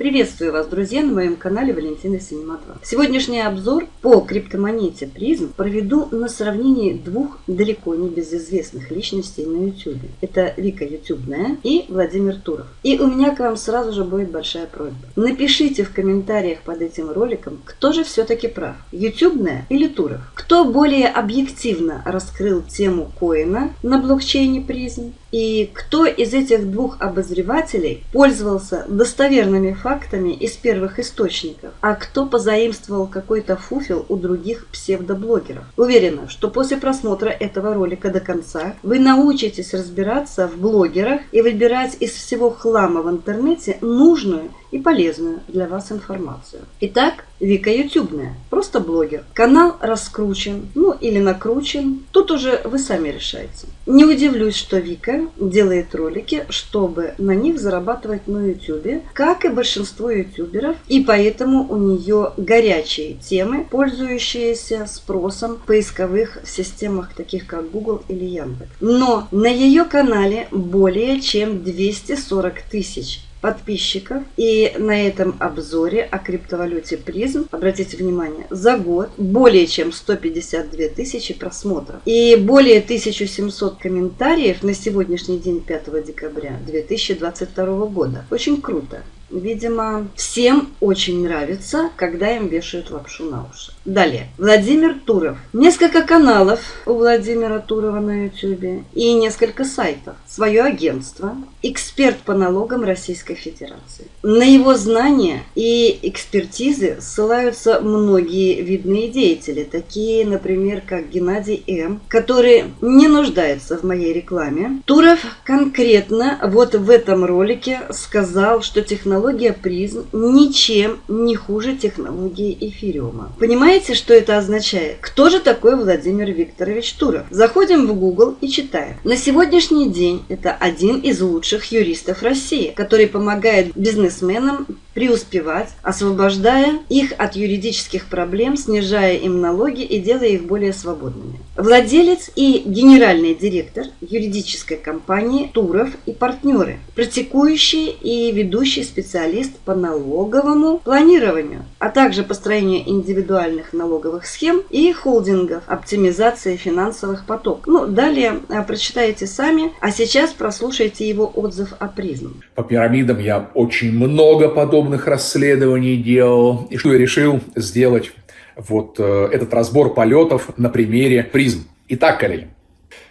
Приветствую вас, друзья, на моем канале Валентина Синема 2. Сегодняшний обзор по криптомонете призм проведу на сравнении двух далеко не безызвестных личностей на YouTube. Это Вика Ютубная и Владимир Туров. И у меня к вам сразу же будет большая просьба. Напишите в комментариях под этим роликом, кто же все-таки прав, Ютубная или Туров. Кто более объективно раскрыл тему коина на блокчейне призм и кто из этих двух обозревателей пользовался достоверными фактами из первых источников, а кто позаимствовал какой-то фуфел у других псевдоблогеров. Уверена, что после просмотра этого ролика до конца вы научитесь разбираться в блогерах и выбирать из всего хлама в интернете нужную и полезную для вас информацию. Итак, Вика Ютубная, просто блогер. Канал раскручен, ну или накручен, тут уже вы сами решаете. Не удивлюсь, что Вика делает ролики, чтобы на них зарабатывать на Ютубе, как и большинство ютуберов, и поэтому у нее горячие темы, пользующиеся спросом в поисковых системах, таких как Google или Яндекс. Но на ее канале более чем 240 тысяч подписчиков. И на этом обзоре о криптовалюте призм, обратите внимание, за год более чем 152 тысячи просмотров и более 1700 комментариев на сегодняшний день 5 декабря 2022 года. Очень круто. Видимо, всем очень нравится, когда им вешают лапшу на уши. Далее. Владимир Туров. Несколько каналов у Владимира Турова на YouTube и несколько сайтов. Свое агентство. Эксперт по налогам Российской Федерации. На его знания и экспертизы ссылаются многие видные деятели, такие, например, как Геннадий М., который не нуждается в моей рекламе. Туров конкретно вот в этом ролике сказал, что технология технология призм ничем не хуже технологии эфириума. Понимаете, что это означает? Кто же такой Владимир Викторович Туров? Заходим в Google и читаем. На сегодняшний день это один из лучших юристов России, который помогает бизнесменам преуспевать, освобождая их от юридических проблем, снижая им налоги и делая их более свободными. Владелец и генеральный директор юридической компании Туров и партнеры, практикующий и ведущий специалист по налоговому планированию, а также построению индивидуальных налоговых схем и холдингов, оптимизации финансовых потоков. Ну, далее а, прочитайте сами, а сейчас прослушайте его отзыв о призм. По пирамидам я очень много подобных расследований делал, и что я решил сделать вот э, этот разбор полетов на примере призм. Итак, коллеги,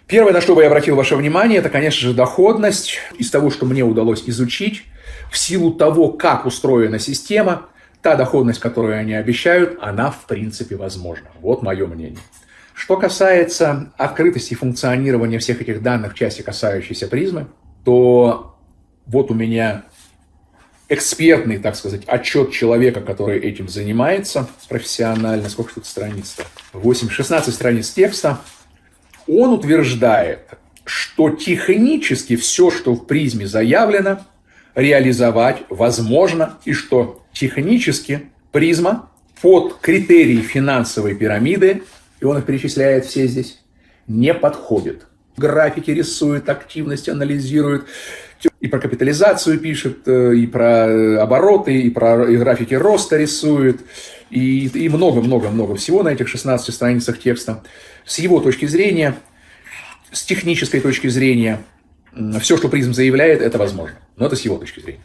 первое, на что бы я обратил ваше внимание, это, конечно же, доходность. Из того, что мне удалось изучить, в силу того, как устроена система, та доходность, которую они обещают, она в принципе возможна. Вот мое мнение. Что касается открытости функционирования всех этих данных в части, касающейся призмы, то вот у меня экспертный, так сказать, отчет человека, который этим занимается профессионально. Сколько тут страниц-то? 8, 16 страниц текста. Он утверждает, что технически все, что в призме заявлено, реализовать возможно, и что технически призма под критерии финансовой пирамиды, и он их перечисляет все здесь, не подходит. Графики рисует, активность анализирует, и про капитализацию пишет, э, и про обороты, и про графики роста рисует, и много-много-много всего на этих 16 страницах текста. С его точки зрения, с технической точки зрения, все, что призм заявляет, это возможно. Но это с его точки зрения.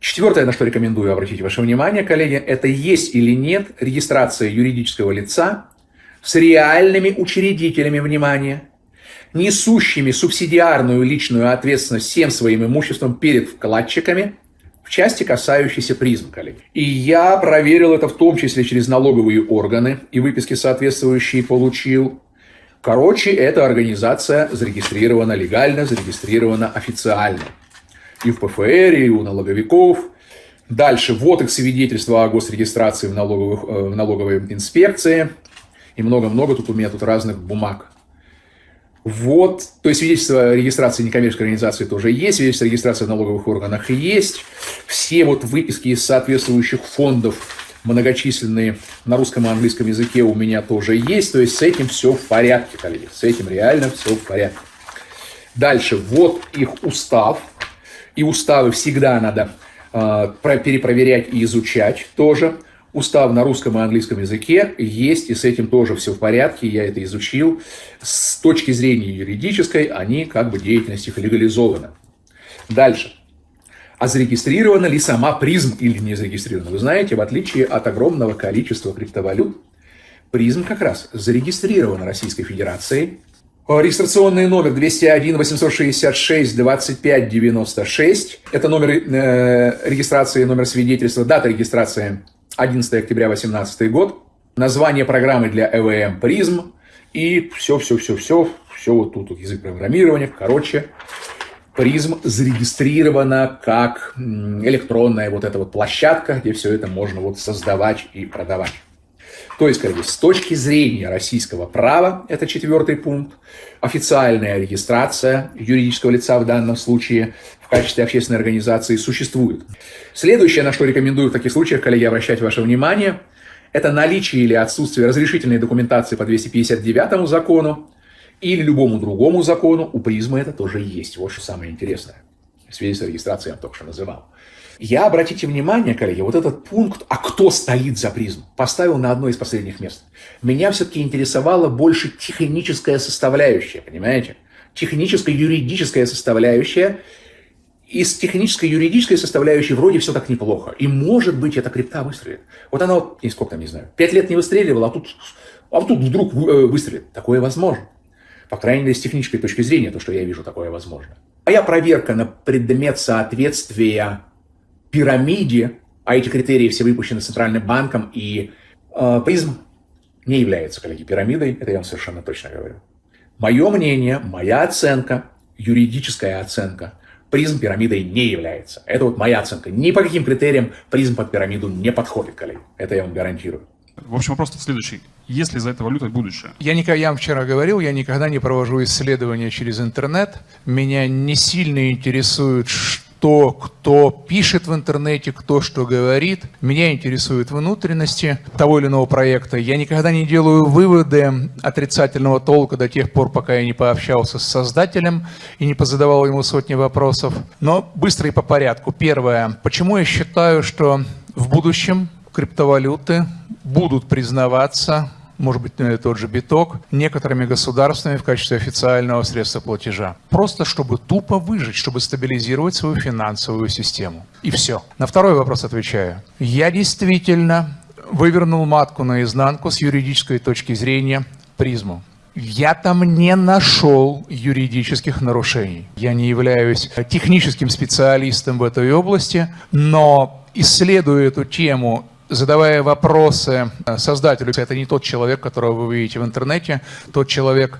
Четвертое, на что рекомендую обратить ваше внимание, коллеги, это есть или нет регистрация юридического лица с реальными учредителями, внимания, несущими субсидиарную личную ответственность всем своим имуществом перед вкладчиками, в части, касающейся коллеги. И я проверил это в том числе через налоговые органы и выписки соответствующие получил. Короче, эта организация зарегистрирована легально, зарегистрирована официально. И в ПФР, и у налоговиков. Дальше, вот их свидетельства о госрегистрации в, налоговых, э, в налоговой инспекции. И много-много тут у меня тут разных бумаг. Вот, то есть свидетельство регистрации некоммерческой организации тоже есть, свидетельство регистрации в налоговых органах есть. Все вот выписки из соответствующих фондов многочисленные на русском и английском языке у меня тоже есть. То есть с этим все в порядке, коллеги. С этим реально все в порядке. Дальше, вот их устав. И уставы всегда надо э, перепроверять и изучать тоже. Устав на русском и английском языке есть, и с этим тоже все в порядке, я это изучил. С точки зрения юридической они как бы деятельность их легализована. Дальше. А зарегистрирована ли сама призм или не зарегистрирована? Вы знаете, в отличие от огромного количества криптовалют, призм как раз зарегистрирован Российской Федерацией. Регистрационный номер 201 866 25 96. Это номер э, регистрации, номер свидетельства, дата регистрации 11 октября 2018 год, название программы для ЭВМ «Призм» и все-все-все-все, все вот тут вот язык программирования, короче, Призм зарегистрирована как электронная вот эта вот площадка, где все это можно вот создавать и продавать. То есть, коллеги, с точки зрения российского права, это четвертый пункт, официальная регистрация юридического лица в данном случае в качестве общественной организации существует. Следующее, на что рекомендую в таких случаях, коллеги, обращать ваше внимание, это наличие или отсутствие разрешительной документации по 259 закону или любому другому закону. У призмы это тоже есть. Вот что самое интересное. Свидетельство регистрации я только что называл. Я, обратите внимание, коллеги, вот этот пункт, а кто стоит за призм, поставил на одно из последних мест. Меня все-таки интересовала больше техническая составляющая, понимаете? Техническая, юридическая составляющая – из технической, юридической составляющей вроде все так неплохо. И может быть эта крипта выстрелит. Вот она вот, сколько там, не знаю, пять лет не выстреливала, а тут, а тут вдруг э, выстрелит. Такое возможно. По крайней мере, с технической точки зрения, то, что я вижу, такое возможно. Моя проверка на предмет соответствия пирамиде, а эти критерии все выпущены Центральным банком, и э, призм не является, коллеги, пирамидой, это я вам совершенно точно говорю. Мое мнение, моя оценка, юридическая оценка – призм пирамидой не является. Это вот моя оценка. Ни по каким критериям призм под пирамиду не подходит, коллеги. Это я вам гарантирую. В общем, вопрос следующий. Есть ли за это валюта будущее? Я, никогда, я вам вчера говорил, я никогда не провожу исследования через интернет. Меня не сильно интересует, то, кто пишет в интернете, кто что говорит. Меня интересуют внутренности того или иного проекта. Я никогда не делаю выводы отрицательного толка до тех пор, пока я не пообщался с создателем и не позадавал ему сотни вопросов. Но быстро и по порядку. Первое. Почему я считаю, что в будущем криптовалюты будут признаваться может быть, тот же биток, некоторыми государствами в качестве официального средства платежа. Просто чтобы тупо выжить, чтобы стабилизировать свою финансовую систему. И все. На второй вопрос отвечаю. Я действительно вывернул матку наизнанку с юридической точки зрения призму. Я там не нашел юридических нарушений. Я не являюсь техническим специалистом в этой области, но исследуя эту тему задавая вопросы э, создателю, это не тот человек, которого вы видите в интернете, тот человек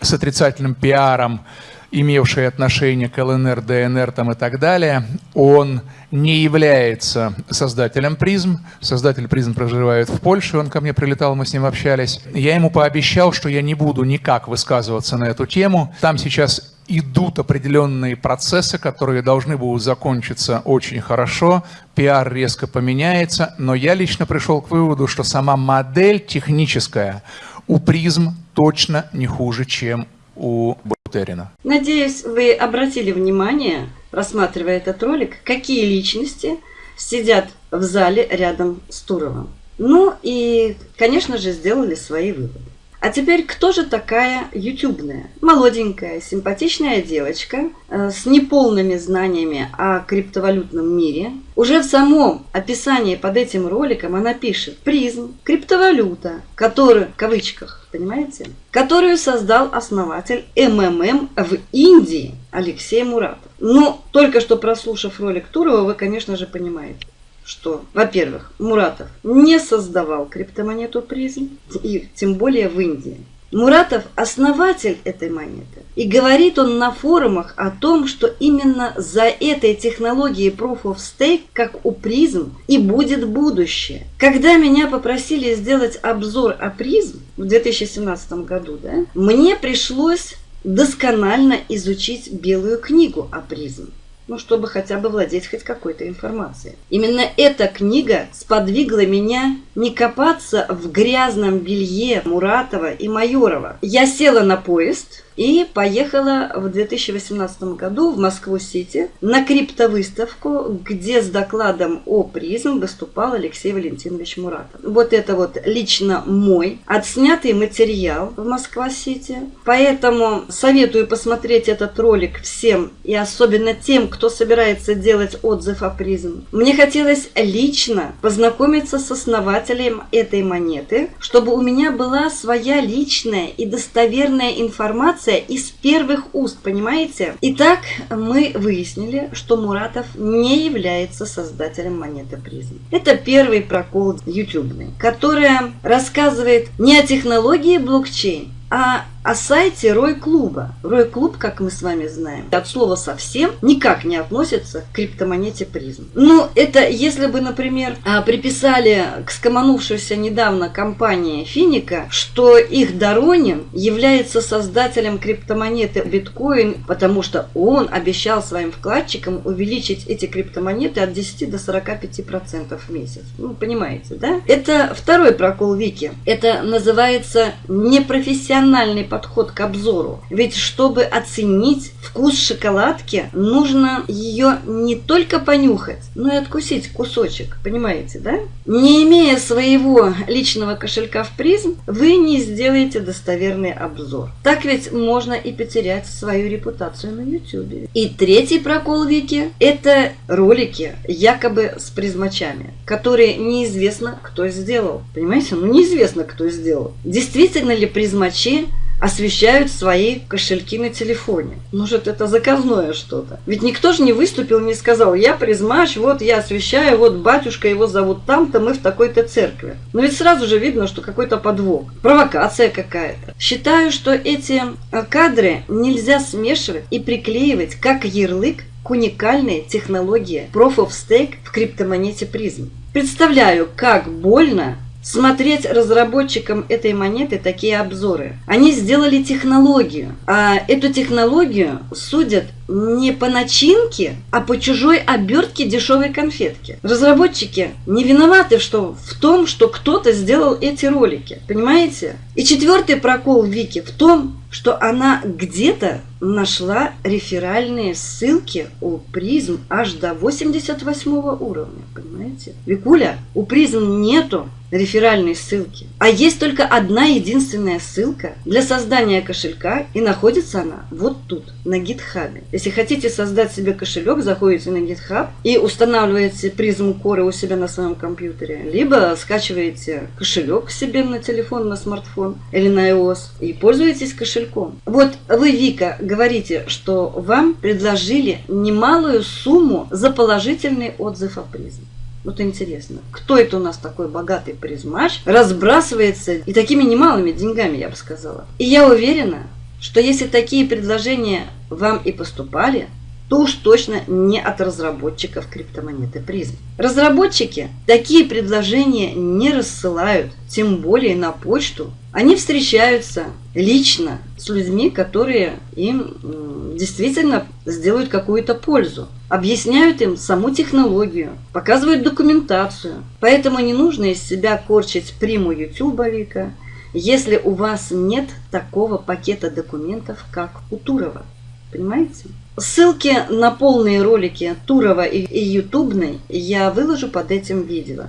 с отрицательным пиаром, имевший отношение к ЛНР, ДНР там и так далее, он не является создателем призм. Создатель призм проживает в Польше, он ко мне прилетал, мы с ним общались. Я ему пообещал, что я не буду никак высказываться на эту тему. Там сейчас идут определенные процессы, которые должны будут закончиться очень хорошо, пиар резко поменяется, но я лично пришел к выводу, что сама модель техническая у призм точно не хуже, чем у Бутерина. Надеюсь, вы обратили внимание, рассматривая этот ролик, какие личности сидят в зале рядом с Туровым. Ну и, конечно же, сделали свои выводы. А теперь, кто же такая ютубная? Молоденькая, симпатичная девочка э, с неполными знаниями о криптовалютном мире. Уже в самом описании под этим роликом она пишет «Призм, криптовалюта, которую, в кавычках, понимаете, которую создал основатель МММ в Индии Алексей Муратов». Ну, только что прослушав ролик Турова, вы, конечно же, понимаете что, во-первых, Муратов не создавал криптомонету призм, и тем более в Индии. Муратов – основатель этой монеты. И говорит он на форумах о том, что именно за этой технологией Proof of Stake, как у призм, и будет будущее. Когда меня попросили сделать обзор о призм в 2017 году, да, мне пришлось досконально изучить белую книгу о призм ну, чтобы хотя бы владеть хоть какой-то информацией. Именно эта книга сподвигла меня не копаться в грязном белье Муратова и Майорова. Я села на поезд и поехала в 2018 году в Москву-Сити на криптовыставку, где с докладом о призм выступал Алексей Валентинович Муратов. Вот это вот лично мой отснятый материал в Москва-Сити. Поэтому советую посмотреть этот ролик всем и особенно тем, кто собирается делать отзыв о призм. Мне хотелось лично познакомиться с основателем этой монеты, чтобы у меня была своя личная и достоверная информация из первых уст, понимаете? Итак, мы выяснили, что Муратов не является создателем монеты призм. Это первый прокол ютубный, которая рассказывает не о технологии блокчейн, а о сайте Рой-клуба. Рой-клуб, как мы с вами знаем, от слова совсем никак не относится к криптомонете призм. Ну, это если бы, например, а, приписали к скоманувшейся недавно компании Финика, что их Доронин является создателем криптомонеты биткоин, потому что он обещал своим вкладчикам увеличить эти криптомонеты от 10 до 45% в месяц. Ну, понимаете, да? Это второй прокол Вики. Это называется непрофессиональный подход подход к обзору. Ведь чтобы оценить вкус шоколадки, нужно ее не только понюхать, но и откусить кусочек. Понимаете, да? Не имея своего личного кошелька в призм, вы не сделаете достоверный обзор. Так ведь можно и потерять свою репутацию на YouTube. И третий прокол Вики – это ролики якобы с призмачами, которые неизвестно кто сделал. Понимаете? Ну неизвестно кто сделал. Действительно ли призмачи освещают свои кошельки на телефоне. Может, это заказное что-то. Ведь никто же не выступил, не сказал, я призмач, вот я освещаю, вот батюшка его зовут там-то, мы в такой-то церкви. Но ведь сразу же видно, что какой-то подвох, провокация какая-то. Считаю, что эти э, кадры нельзя смешивать и приклеивать как ярлык к уникальной технологии Proof of Stake в криптомонете призм. Представляю, как больно смотреть разработчикам этой монеты такие обзоры. Они сделали технологию, а эту технологию судят не по начинке, а по чужой обертке дешевой конфетки. Разработчики не виноваты что, в том, что кто-то сделал эти ролики. Понимаете? И четвертый прокол Вики в том, что она где-то нашла реферальные ссылки у призм аж до 88 уровня. Понимаете? Викуля, у призм нету реферальной ссылки. А есть только одна единственная ссылка для создания кошелька, и находится она вот тут, на гитхабе. Если хотите создать себе кошелек, заходите на GitHub и устанавливаете призму коры у себя на своем компьютере. Либо скачиваете кошелек себе на телефон, на смартфон или на iOS и пользуетесь кошельком. Вот вы, Вика, говорите, что вам предложили немалую сумму за положительный отзыв о призме. Вот интересно, кто это у нас такой богатый призмач, разбрасывается и такими немалыми деньгами, я бы сказала. И я уверена, что если такие предложения вам и поступали, то уж точно не от разработчиков криптомонеты призм. Разработчики такие предложения не рассылают, тем более на почту. Они встречаются лично с людьми, которые им действительно сделают какую-то пользу. Объясняют им саму технологию, показывают документацию. Поэтому не нужно из себя корчить приму ютубовика, если у вас нет такого пакета документов, как у Турова. Понимаете? Ссылки на полные ролики Турова и, Ютубной я выложу под этим видео.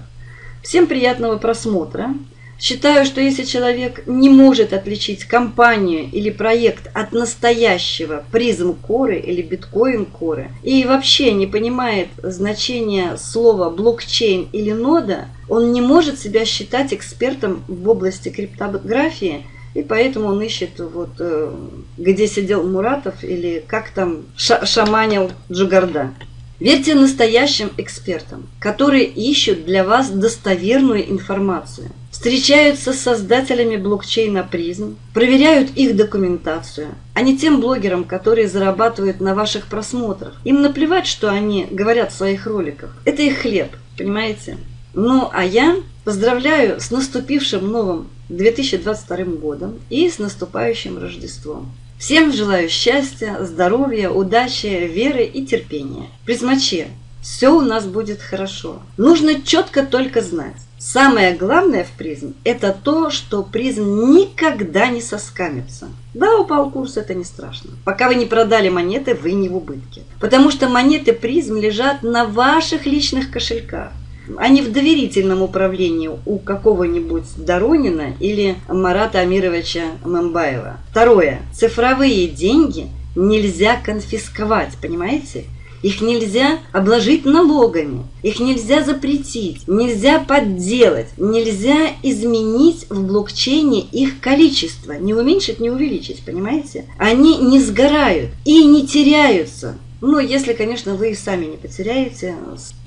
Всем приятного просмотра. Считаю, что если человек не может отличить компанию или проект от настоящего призм коры или биткоин коры и вообще не понимает значения слова блокчейн или нода, он не может себя считать экспертом в области криптографии – и поэтому он ищет, вот, э, где сидел Муратов или как там шаманил Джугарда. Верьте настоящим экспертам, которые ищут для вас достоверную информацию. Встречаются с создателями блокчейна призм, проверяют их документацию, а не тем блогерам, которые зарабатывают на ваших просмотрах. Им наплевать, что они говорят в своих роликах. Это их хлеб, понимаете? Ну, а я поздравляю с наступившим новым 2022 годом и с наступающим Рождеством. Всем желаю счастья, здоровья, удачи, веры и терпения. Призмачи, все у нас будет хорошо. Нужно четко только знать. Самое главное в призм – это то, что призм никогда не соскамится. Да, упал курс, это не страшно. Пока вы не продали монеты, вы не в убытке. Потому что монеты призм лежат на ваших личных кошельках а не в доверительном управлении у какого-нибудь Доронина или Марата Амировича Мамбаева. Второе. Цифровые деньги нельзя конфисковать, понимаете? Их нельзя обложить налогами, их нельзя запретить, нельзя подделать, нельзя изменить в блокчейне их количество, не уменьшить, не увеличить, понимаете? Они не сгорают и не теряются. Ну, если, конечно, вы сами не потеряете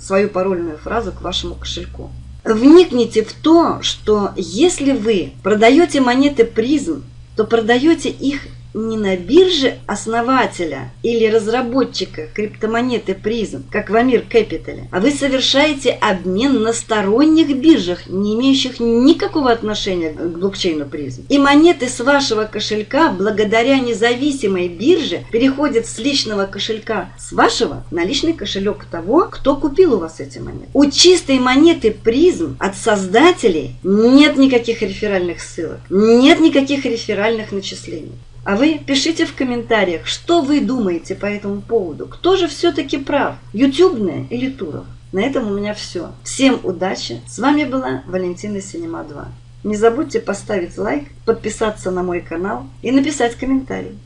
свою парольную фразу к вашему кошельку. Вникните в то, что если вы продаете монеты призм, то продаете их не на бирже основателя или разработчика криптомонеты призм, как в Амир Capital, а вы совершаете обмен на сторонних биржах, не имеющих никакого отношения к блокчейну призм. И монеты с вашего кошелька благодаря независимой бирже переходят с личного кошелька с вашего на личный кошелек того, кто купил у вас эти монеты. У чистой монеты призм от создателей нет никаких реферальных ссылок, нет никаких реферальных начислений. А вы пишите в комментариях, что вы думаете по этому поводу. Кто же все-таки прав? Ютубная или Туров? На этом у меня все. Всем удачи. С вами была Валентина Синема 2. Не забудьте поставить лайк, подписаться на мой канал и написать комментарий.